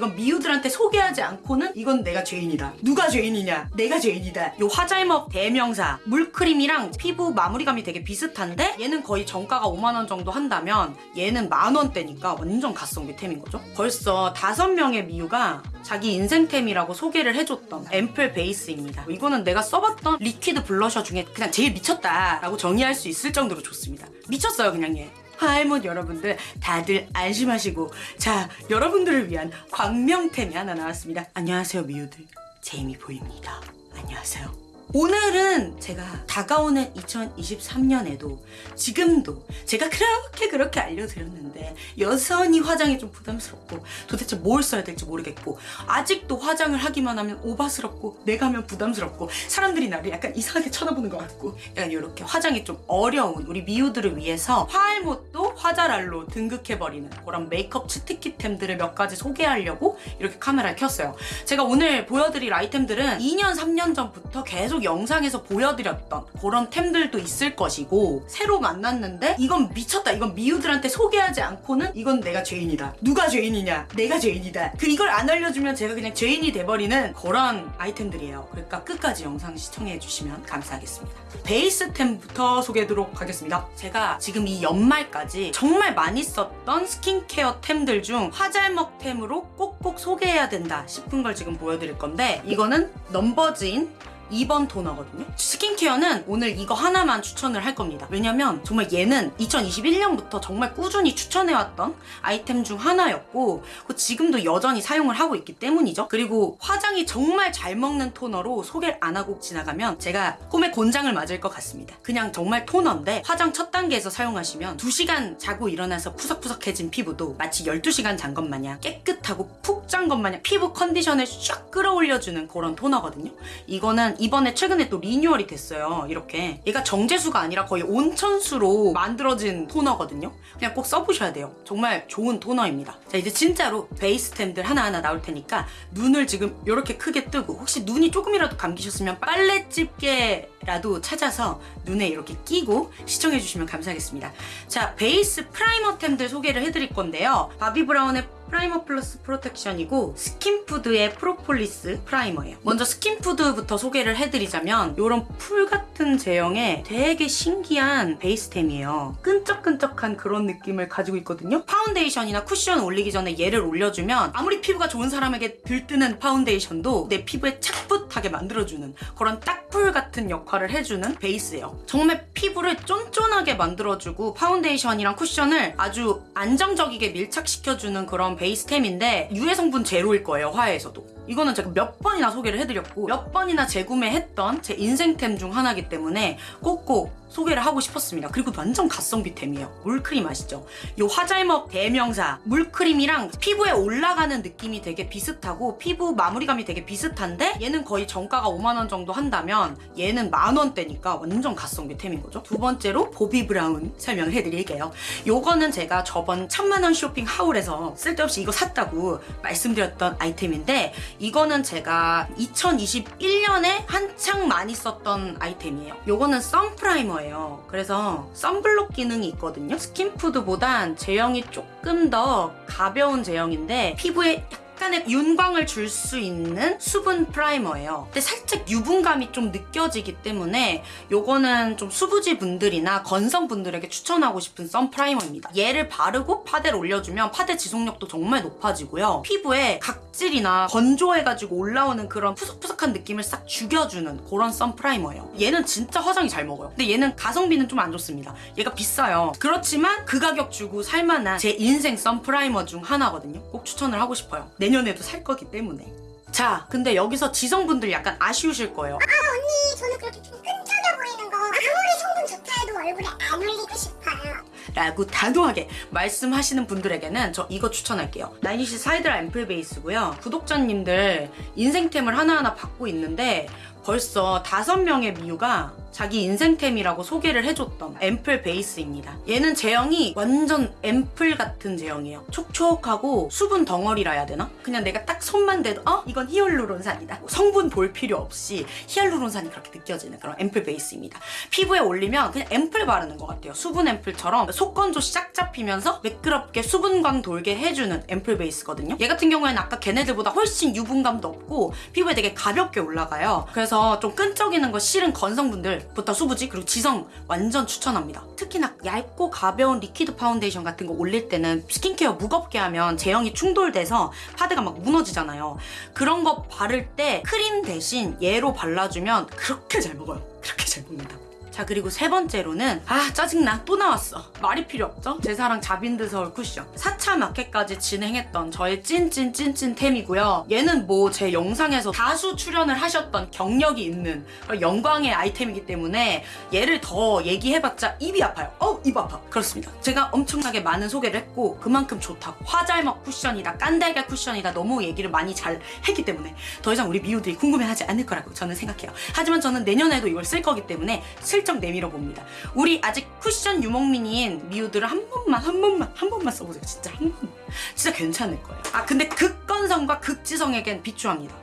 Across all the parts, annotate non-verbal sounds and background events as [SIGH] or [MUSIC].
이건 미우들한테 소개하지 않고는 이건 내가 죄인이다. 누가 죄인이냐? 내가 죄인이다. 요 화잘먹 대명사 물크림이랑 피부 마무리감이 되게 비슷한데 얘는 거의 정가가 5만 원 정도 한다면 얘는 만 원대니까 완전 가성비 템인 거죠. 벌써 다섯 명의 미우가 자기 인생템이라고 소개를 해줬던 앰플 베이스입니다. 이거는 내가 써봤던 liquid blusher 중에 그냥 제일 미쳤다라고 정의할 수 있을 정도로 좋습니다. 미쳤어요 그냥 얘. 하이몬 여러분들 다들 안심하시고 자 여러분들을 위한 광명템이 하나 나왔습니다. 안녕하세요 미우들 제이미 보입니다. 안녕하세요. 오늘은 제가 다가오는 2023년에도 지금도 제가 그렇게 그렇게 알려드렸는데 여전히 화장이 좀 부담스럽고 도대체 뭘 써야 될지 모르겠고 아직도 화장을 하기만 하면 오바스럽고 내가 하면 부담스럽고 사람들이 나를 약간 이상하게 쳐다보는 것 같고 약간 이렇게 화장이 좀 어려운 우리 미우들을 위해서 화알못도 화잘알로 등극해버리는 그런 메이크업 치트키템들을 몇 가지 소개하려고 이렇게 카메라를 켰어요. 제가 오늘 보여드릴 아이템들은 2년 3년 전부터 계속 영상에서 보여드렸던 그런 템들도 있을 것이고 새로 만났는데 이건 미쳤다 이건 미우들한테 소개하지 않고는 이건 내가 죄인이다. 누가 죄인이냐? 내가 죄인이다. 그 이걸 안 알려주면 제가 그냥 죄인이 돼버리는 그런 아이템들이에요. 그러니까 끝까지 영상 시청해 주시면 감사하겠습니다. 베이스템부터 소개하도록 하겠습니다. 제가 지금 이 연말까지 정말 많이 썼던 스킨케어 템들 중 화잘먹 템으로 꼭꼭 소개해야 된다 싶은 걸 지금 보여드릴 건데 이거는 넘버즈인 2번 토너거든요. 스킨케어는 오늘 이거 하나만 추천을 할 겁니다. 왜냐면 정말 얘는 2021년부터 정말 꾸준히 추천해왔던 아이템 중 하나였고 그 지금도 여전히 사용을 하고 있기 때문이죠. 그리고 화장이 정말 잘 먹는 토너로 소개를 안 하고 지나가면 제가 꿈에 곤장을 맞을 것 같습니다. 그냥 정말 토너인데 화장 첫 단계에서 사용하시면 2시간 자고 일어나서 푸석푸석해진 피부도 마치 12시간 잔 것 마냥 깨끗하고 푹짠것 마냥 피부 컨디션을 쫙 끌어올려주는 그런 토너거든요. 이거는 이번에 최근에 또 리뉴얼이 됐어요. 이렇게. 얘가 정제수가 아니라 거의 온천수로 만들어진 토너거든요. 그냥 꼭 써보셔야 돼요. 정말 좋은 토너입니다. 자, 이제 진짜로 베이스 템들 하나하나 나올 테니까 눈을 지금 이렇게 크게 뜨고 혹시 눈이 조금이라도 감기셨으면 빨래 집게라도 찾아서 눈에 이렇게 끼고 시청해주시면 감사하겠습니다. 자, 베이스 primer 템들 소개를 해드릴 건데요. 바비 브라운의 Primer Plus Protection이고 스킨푸드의 프로폴리스 primer예요. 먼저 스킨푸드부터 소개를 해드리자면 이런 풀 같은 제형의 되게 신기한 베이스템이에요. 끈적끈적한 그런 느낌을 가지고 있거든요. 파운데이션이나 쿠션 올리기 전에 얘를 올려주면 아무리 피부가 좋은 사람에게 들뜨는 파운데이션도 내 피부에 착붙하게 만들어주는 그런 딱풀 같은 역할을 해주는 베이스예요. 정말 피부를 쫀쫀하게 만들어주고 파운데이션이랑 쿠션을 아주 안정적이게 밀착시켜주는 그런 베이스템인데 유해 성분 제로일 거예요 화해에서도. 이거는 제가 몇 번이나 소개를 해드렸고 몇 번이나 재구매했던 제 인생템 중 하나이기 때문에 꼭꼭 소개를 하고 싶었습니다. 그리고 완전 가성비템이에요. 물크림 아시죠? 이 화잘먹 대명사 물크림이랑 피부에 올라가는 느낌이 되게 비슷하고 피부 마무리감이 되게 비슷한데 얘는 거의 정가가 5만 원 정도 한다면 얘는 만 원대니까 완전 가성비템인 거죠. 두 번째로 바비 브라운 설명을 해드릴게요. 요거는 제가 저번 천만 원 쇼핑 haul에서 쓸데없이 이거 샀다고 말씀드렸던 아이템인데 이거는 제가 2021년에 한창 많이 썼던 아이템이에요. 요거는 sun primer예요. 그래서 선블록 기능이 있거든요. 스킨푸드보단 제형이 조금 더 가벼운 제형인데 피부에 약간의 윤광을 줄 수 있는 수분 프라이머예요. 근데 살짝 유분감이 좀 느껴지기 때문에 요거는 좀 수부지 분들이나 건성 분들에게 추천하고 싶은 sun primer입니다. 얘를 바르고 파데를 올려주면 파데 지속력도 정말 높아지고요. 피부에 각질이나 건조해가지고 올라오는 그런 푸석푸석한 느낌을 싹 죽여주는 그런 선 프라이머예요. 얘는 진짜 화장이 잘 먹어요. 근데 얘는 가성비는 좀 안 좋습니다. 얘가 비싸요. 그렇지만 그 가격 주고 살만한 제 인생 선 프라이머 중 하나거든요. 꼭 추천을 하고 싶어요. 내 년에도 살 거기 때문에. 자, 근데 여기서 지성분들 약간 아쉬우실 거예요. 아 언니 저는 그렇게 좀 끈적여 보이는 거 아무리 성분 좋다 해도 얼굴에 안 올리고 싶어요 라고 단호하게 말씀하시는 분들에게는 저 이거 추천할게요. 나인위시 하이드라 앰플 베이스고요. 구독자님들 인생템을 하나하나 받고 있는데 벌써 다섯 명의 미우가 자기 인생템이라고 소개를 해줬던 앰플 베이스입니다. 얘는 제형이 완전 앰플 같은 제형이에요. 촉촉하고 수분 덩어리라 해야 되나? 그냥 내가 딱 손만 대도 어? 이건 히알루론산이다. 성분 볼 필요 없이 히알루론산이 그렇게 느껴지는 그런 앰플 베이스입니다. 피부에 올리면 그냥 앰플 바르는 것 같아요. 수분 앰플처럼 속 속건조 싹 잡히면서 매끄럽게 수분광 돌게 해주는 앰플 베이스거든요. 얘 같은 경우에는 아까 걔네들보다 훨씬 유분감도 없고 피부에 되게 가볍게 올라가요. 그래서 좀 끈적이는 거 싫은 건성분들부터 수부지 그리고 지성 완전 추천합니다. 특히나 얇고 가벼운 liquid 파운데이션 같은 거 올릴 때는 스킨케어 무겁게 하면 제형이 충돌돼서 파데가 막 무너지잖아요. 그런 거 바를 때 크림 대신 얘로 발라주면 그렇게 잘 먹어요. 그렇게 잘 먹는다. 자 그리고 세 번째로는 아 짜증나. 또 나왔어. 말이 필요 없죠? 제 사랑 자빈드 서울 쿠션. 4차 마켓까지 진행했던 저의 찐찐찐찐템이고요. 얘는 뭐 제 영상에서 다수 출연을 하셨던 경력이 있는 영광의 아이템이기 때문에 얘를 더 얘기해봤자 입이 아파요. 어 입 아파. 그렇습니다. 제가 엄청나게 많은 소개를 했고 그만큼 좋다고. 화잘먹 쿠션이다 깐달걀 쿠션이다 너무 얘기를 많이 잘 했기 때문에 더 이상 우리 미우들이 궁금해하지 않을 거라고 저는 생각해요. 하지만 저는 내년에도 이걸 쓸 거기 때문에 슬쩍 내밀어 봅니다. 우리 아직 쿠션 유목민인 미우들은 한 번만 한 번만 한 번만 써보세요. 진짜 한 번만. 진짜 괜찮을 거예요. 아 근데 극건성과 극지성에겐 비추합니다.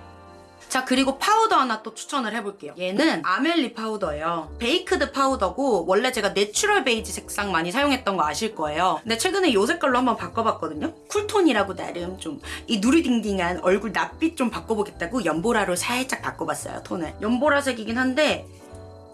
자 그리고 파우더 하나 또 추천을 해볼게요 얘는 아멜리 파우더예요 baked 파우더고 원래 제가 natural 베이지 색상 많이 사용했던 거 아실 거예요 근데 최근에 요 색깔로 한번 바꿔봤거든요 쿨톤이라고 나름 좀 이 누리딩딩한 얼굴 낯빛 좀 바꿔보겠다고 연보라로 살짝 바꿔봤어요 톤을 연보라색이긴 한데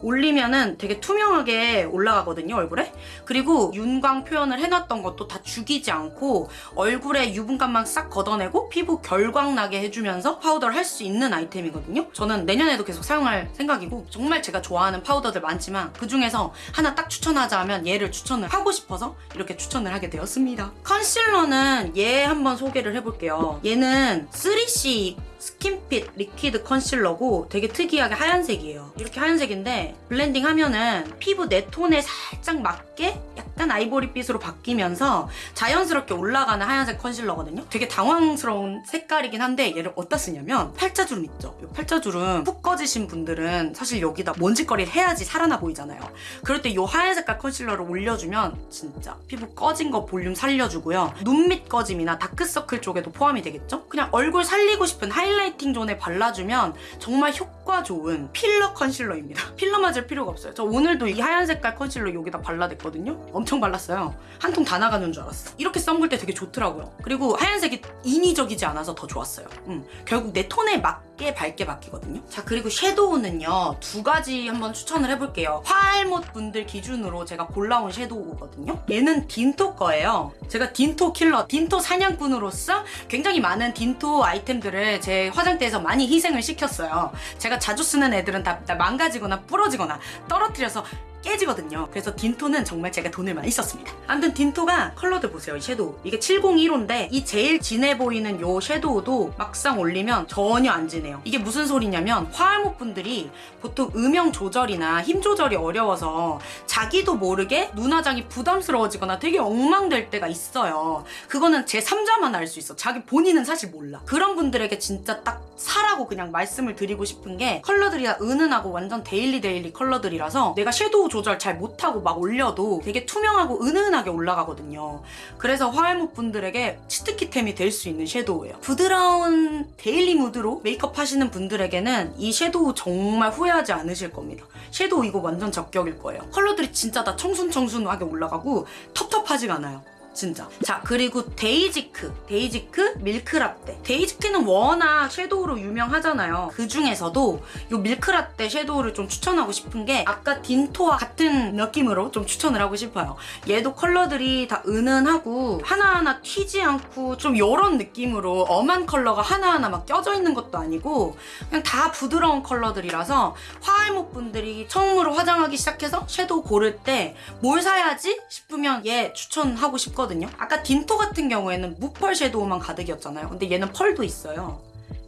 올리면은 되게 투명하게 올라가거든요 얼굴에. 그리고 윤광 표현을 해놨던 것도 다 죽이지 않고 얼굴에 유분감만 싹 걷어내고 피부 결광 나게 해주면서 파우더를 할 수 있는 아이템이거든요. 저는 내년에도 계속 사용할 생각이고 정말 제가 좋아하는 파우더들 많지만 그 중에서 하나 딱 추천하자 하면 얘를 추천을 하고 싶어서 이렇게 추천을 하게 되었습니다. 컨실러는 얘 한번 소개를 해볼게요. 얘는 3C 스킨핏 liquid 컨실러고 되게 특이하게 하얀색이에요. 이렇게 하얀색인데 blending 하면은 피부 내 톤에 살짝 맞게 약간 아이보리빛으로 바뀌면서 자연스럽게 올라가는 하얀색 컨실러거든요. 되게 당황스러운 색깔이긴 한데 얘를 어디다 쓰냐면 팔자주름 있죠. 이 팔자주름 푹 꺼지신 분들은 사실 여기다 뭔 짓거리를 해야지 살아나 보이잖아요. 그럴 때 이 하얀 색깔 컨실러를 올려주면 진짜 피부 꺼진 거 볼륨 살려주고요. 눈 밑 꺼짐이나 다크서클 쪽에도 포함이 되겠죠? 그냥 얼굴 살리고 싶은 highlighting zone에 발라주면 정말 효과 좋은 필러 컨실러입니다. [LAUGHS] 필러 맞을 필요가 없어요. 저 오늘도 이 하얀 색깔 컨실러 여기다 발라댔거든요. 엄청 발랐어요. 한 통 다 나가는 줄 알았어. 이렇게 썸글 때 되게 좋더라고요. 그리고 하얀색이 인위적이지 않아서 더 좋았어요. 음, 결국 내 톤에 맞게 밝게 바뀌거든요. 자 그리고 섀도우는요 두 가지 한번 추천을 해볼게요. 화알못 분들 기준으로 제가 골라온 섀도우거든요. 얘는 딘토 거예요. 제가 딘토 킬러, 딘토 사냥꾼으로서 굉장히 많은 딘토 아이템들을 제 화장대에서 많이 희생을 시켰어요. 제가 자주 쓰는 애들은 다, 다 망가지거나 부러지거나 떨어뜨려서 깨지거든요. 그래서 딘토는 정말 제가 돈을 많이 썼습니다. 아무튼 딘토가 컬러들 보세요. 이 섀도우. 이게 701호인데 이 제일 진해 보이는 요 섀도우도 막상 올리면 전혀 안 진해 요. 이게 무슨 소리냐면 화알못 분들이 보통 음영 조절이나 힘 조절이 어려워서 자기도 모르게 눈화장이 부담스러워지거나 되게 엉망될 때가 있어요. 그거는 제 3자만 알 수 있어. 자기 본인은 사실 몰라. 그런 분들에게 진짜 딱 사라고 그냥 말씀을 드리고 싶은 게 컬러들이 다 은은하고 완전 daily daily 컬러들이라서 내가 섀도우 조절 잘 못하고 막 올려도 되게 투명하고 은은하게 올라가거든요. 그래서 화알못 분들에게 치트키템이 될 수 있는 섀도우예요. 부드러운 daily 무드로 메이크업 하시는 분들에게는 이 섀도우 정말 후회하지 않으실 겁니다. 섀도우 이거 완전 적격일 거예요. 컬러들이 진짜 다 청순청순하게 올라가고 텁텁하지가 않아요. 진짜. 자, 그리고 데이지크. 데이지크 밀크라떼. 데이지크는 워낙 섀도우로 유명하잖아요. 그 중에서도 이 밀크라떼 섀도우를 좀 추천하고 싶은 게 아까 딘토와 같은 느낌으로 좀 추천을 하고 싶어요. 얘도 컬러들이 다 은은하고 하나하나 튀지 않고 좀 이런 느낌으로 엄한 컬러가 하나하나 막 껴져 있는 것도 아니고 그냥 다 부드러운 컬러들이라서 화알못 분들이 처음으로 화장하기 시작해서 섀도우 고를 때 뭘 사야지 싶으면 얘 추천하고 싶거든요. 아까 딘토 같은 경우에는 무펄 섀도우만 가득이었잖아요. 근데 얘는 펄도 있어요.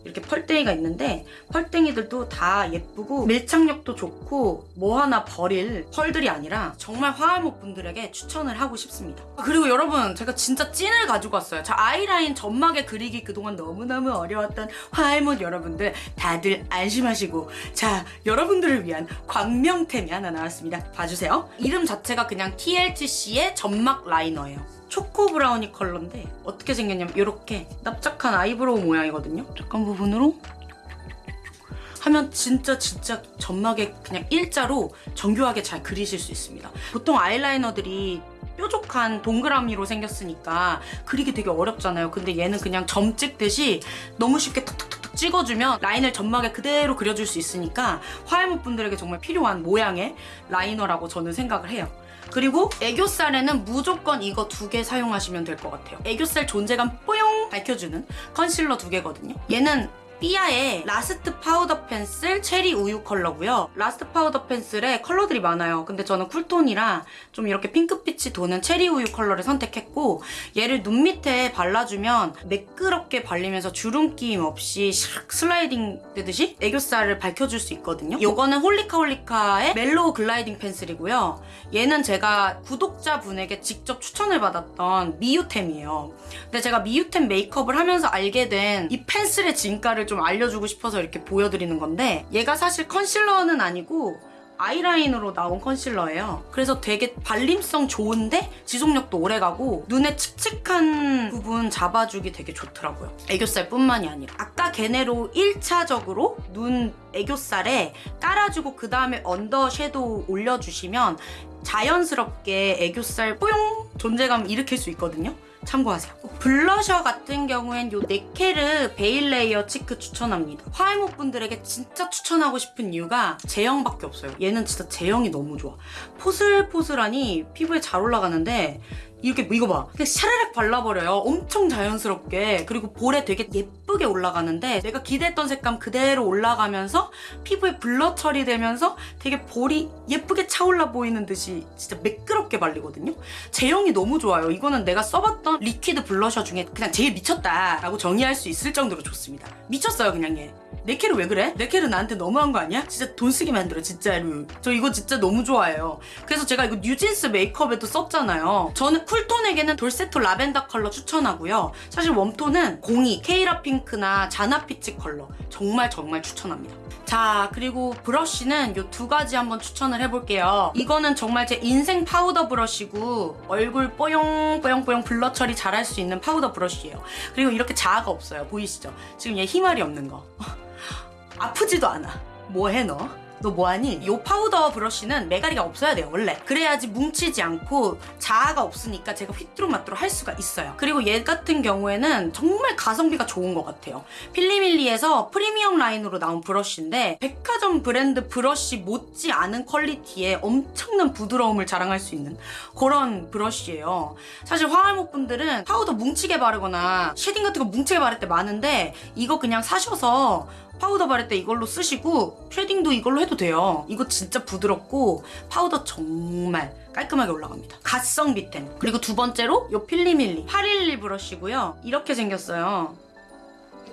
이렇게 펄땡이가 있는데 펄땡이들도 다 예쁘고 밀착력도 좋고 뭐 하나 버릴 펄들이 아니라 정말 화알못 분들에게 추천을 하고 싶습니다. 그리고 여러분 제가 진짜 찐을 가지고 왔어요. 자 아이라인 점막에 그리기 그동안 너무너무 어려웠던 화알못 여러분들 다들 안심하시고 자 여러분들을 위한 광명템이 하나 나왔습니다. 봐주세요. 이름 자체가 그냥 TLTC의 점막 라이너예요. 초코 브라우니 컬러인데 어떻게 생겼냐면 이렇게 납작한 아이브로우 모양이거든요. 약간 부분으로 하면 진짜 진짜 점막에 그냥 일자로 정교하게 잘 그리실 수 있습니다. 보통 아이라이너들이 뾰족한 동그라미로 생겼으니까 그리기 되게 어렵잖아요. 근데 얘는 그냥 점 찍듯이 너무 쉽게 탁탁탁탁 찍어주면 라인을 점막에 그대로 그려줄 수 있으니까 화알못 분들에게 정말 필요한 모양의 라이너라고 저는 생각을 해요. 그리고 애교살에는 무조건 이거 두 개 사용하시면 될 것 같아요. 애교살 존재감 뽀용 밝혀주는 컨실러 두 개거든요. 얘는 삐아의 라스트 파우더 펜슬 체리 우유 컬러고요. 라스트 파우더 펜슬에 컬러들이 많아요. 근데 저는 쿨톤이라 좀 이렇게 핑크빛이 도는 체리 우유 컬러를 선택했고 얘를 눈 밑에 발라주면 매끄럽게 발리면서 주름낌 없이 샥 슬라이딩 되듯이 애교살을 밝혀줄 수 있거든요. 이거는 홀리카 홀리카의 멜로우 글라이딩 펜슬이고요. 얘는 제가 구독자분에게 직접 추천을 받았던 미유템이에요. 근데 제가 미유템 메이크업을 하면서 알게 된 이 펜슬의 진가를 좀 알려주고 싶어서 이렇게 보여드리는 건데 얘가 사실 컨실러는 아니고 아이라인으로 나온 컨실러예요. 그래서 되게 발림성 좋은데 지속력도 오래가고 눈에 칙칙한 부분 잡아주기 되게 좋더라고요. 애교살 뿐만이 아니라 아까 걔네로 1차적으로 눈 애교살에 깔아주고 그 다음에 언더 섀도우 올려주시면 자연스럽게 애교살 뽀용 존재감 일으킬 수 있거든요. 참고하세요. 블러셔 같은 경우엔 요 네케르 베일 레이어 치크 추천합니다. 화알못 분들에게 진짜 추천하고 싶은 이유가 제형밖에 없어요. 얘는 진짜 제형이 너무 좋아. 포슬포슬하니 피부에 잘 올라가는데 이렇게 이거 봐. 그냥 샤라락 발라버려요. 엄청 자연스럽게. 그리고 볼에 되게 예쁘게 올라가는데 내가 기대했던 색감 그대로 올라가면서 피부에 블러 처리되면서 되게 볼이 예쁘게 차올라 보이는 듯이 진짜 매끄럽게 발리거든요. 제형이 너무 좋아요. 이거는 내가 써봤던 리퀴드 블러셔 중에 그냥 제일 미쳤다라고 정의할 수 있을 정도로 좋습니다. 미쳤어요, 그냥 얘. 네케르 왜 그래? 네케르 나한테 너무한 거 아니야? 진짜 돈 쓰게 만들어 진짜로 저 이거 진짜 너무 좋아해요. 그래서 제가 이거 뉴진스 메이크업에도 썼잖아요. 저는 쿨톤에게는 돌세토 라벤더 컬러 추천하고요. 사실 웜톤은 02 케이라 핑크나 자나 피치 컬러 정말 정말 추천합니다. 자 그리고 브러쉬는 이 두 가지 한번 추천을 해볼게요. 이거는 정말 제 인생 파우더 브러쉬고 얼굴 뽀용 뽀용 뽀용 블러 처리 잘할 수 있는 파우더 브러쉬예요. 그리고 이렇게 자아가 없어요. 보이시죠? 지금 얘 힘아리 없는 거 [LAUGHS] 아프지도 않아. 뭐해 너? 너 뭐하니? 이 파우더 브러쉬는 메가리가 없어야 돼요 원래 그래야지 뭉치지 않고 자아가 없으니까 제가 휘뚜루마뚜루 할 수가 있어요 그리고 얘 같은 경우에는 정말 가성비가 좋은 것 같아요 필리밀리에서 프리미엄 라인으로 나온 브러쉬인데 백화점 브랜드 브러쉬 못지 않은 퀄리티에 엄청난 부드러움을 자랑할 수 있는 그런 브러쉬예요 사실 화알못 분들은 파우더 뭉치게 바르거나 쉐딩 같은 거 뭉치게 바를 때 많은데 이거 그냥 사셔서 파우더 바를 때 이걸로 쓰시고 쉐딩도 이걸로 해도 돼요. 이거 진짜 부드럽고 파우더 정말 깔끔하게 올라갑니다. 갓성비템. 그리고 두 번째로 요 필리밀리 811 브러쉬고요. 이렇게 생겼어요.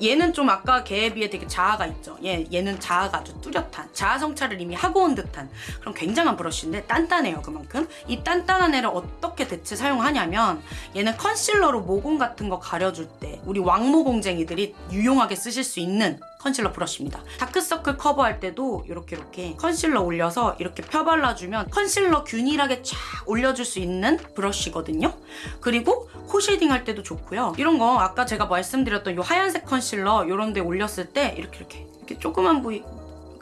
얘는 좀 아까 걔에 비해 되게 자아가 있죠. 얘, 얘는 자아가 아주 뚜렷한 자아 성찰을 이미 하고 온 듯한 그런 굉장한 브러쉬인데 단단해요 그만큼. 이 단단한 애를 어떻게 대체 사용하냐면 얘는 컨실러로 모공 같은 거 가려줄 때 우리 왕모공쟁이들이 유용하게 쓰실 수 있는 컨실러 브러쉬입니다. 다크서클 커버할 때도 이렇게 이렇게 컨실러 올려서 이렇게 펴발라주면 컨실러 균일하게 쫙 올려줄 수 있는 브러쉬거든요. 그리고 코 쉐딩 할 때도 좋고요. 이런 거 아까 제가 말씀드렸던 이 하얀색 컨실러 이런 데 올렸을 때 이렇게 이렇게 이렇게 조그만 부위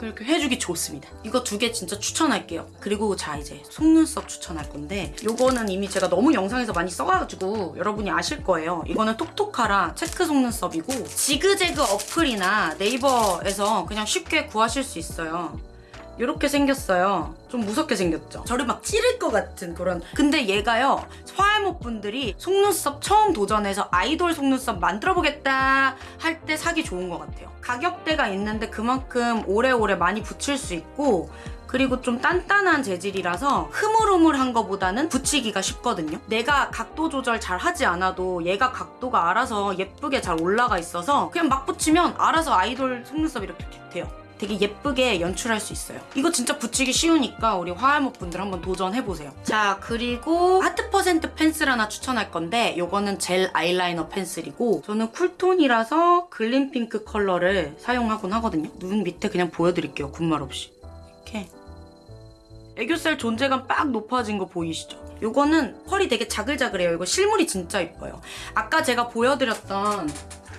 그렇게 해주기 좋습니다. 이거 두 개 진짜 추천할게요. 그리고 자 이제 속눈썹 추천할 건데 요거는 이미 제가 너무 영상에서 많이 써가지고 여러분이 아실 거예요. 이거는 톡톡하라 체크 속눈썹이고 지그재그 어플이나 네이버에서 그냥 쉽게 구하실 수 있어요. 이렇게 생겼어요. 좀 무섭게 생겼죠? 저를 막 찌를 것 같은 그런. 근데 얘가요, 화알못 분들이 속눈썹 처음 도전해서 아이돌 속눈썹 만들어보겠다 할 때 사기 좋은 것 같아요. 가격대가 있는데 그만큼 오래오래 많이 붙일 수 있고, 그리고 좀 단단한 재질이라서 흐물흐물한 거보다는 붙이기가 쉽거든요. 내가 각도 조절 잘 하지 않아도 얘가 각도가 알아서 예쁘게 잘 올라가 있어서 그냥 막 붙이면 알아서 아이돌 속눈썹 이렇게 돼요. 되게 예쁘게 연출할 수 있어요. 이거 진짜 붙이기 쉬우니까 우리 화알못 분들 한번 도전해보세요. 자, 그리고 하트 퍼센트 펜슬 하나 추천할 건데 이거는 젤 아이라이너 펜슬이고 저는 쿨톤이라서 글린 핑크 컬러를 사용하곤 하거든요. 눈 밑에 그냥 보여드릴게요. 군말 없이. 이렇게. 애교살 존재감 빡 높아진 거 보이시죠? 이거는 펄이 되게 자글자글해요. 이거 실물이 진짜 이뻐요. 아까 제가 보여드렸던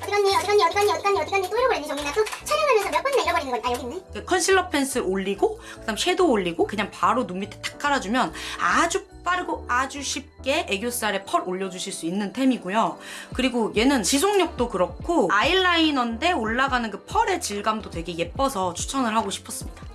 어디 갔니 어디 갔니 어디 갔니 어디 갔니 어디 갔니 또 잃어버렸니 정민아. 또 촬영하면서 몇 번이나 잃어버리는 걸아 여기 있네. 그 컨실러 펜슬 올리고 그다음 섀도우 올리고 그냥 바로 눈 밑에 탁 깔아주면 아주 빠르고 아주 쉽게 애교살에 펄 올려주실 수 있는 템이고요. 그리고 얘는 지속력도 그렇고 아이라이너인데 올라가는 그 펄의 질감도 되게 예뻐서 추천을 하고 싶었습니다.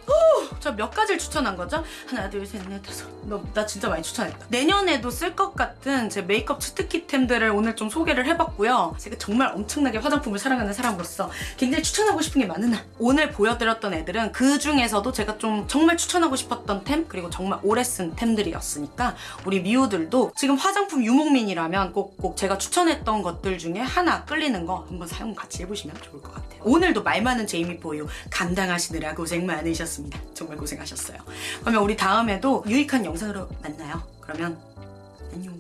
저몇 가지를 추천한 거죠? 하나, 둘, 셋, 넷, 다섯. 너, 나 진짜 많이 추천했다. 내년에도 쓸 것 같은 제 메이크업 치트키템들을 오늘 좀 소개를 해봤고요. 제가 정말 엄청나게 화장품을 사랑하는 사람으로서 굉장히 추천하고 싶은 게 많은 날. 오늘 보여드렸던 애들은 그 중에서도 제가 좀 정말 추천하고 싶었던 템, 그리고 정말 오래 쓴 템들이었으니까 우리 미우들도 지금 화장품 유목민이라면 꼭, 꼭 제가 추천했던 것들 중에 하나 끌리는 거 한번 사용 같이 해보시면 좋을 것 같아요. 오늘도 말 많은 제이미 포유 감당하시느라 고생 많으셨습니다. 정말 고생하셨어요. 그러면 우리 다음에도 유익한 영상으로 만나요. 그러면 안녕.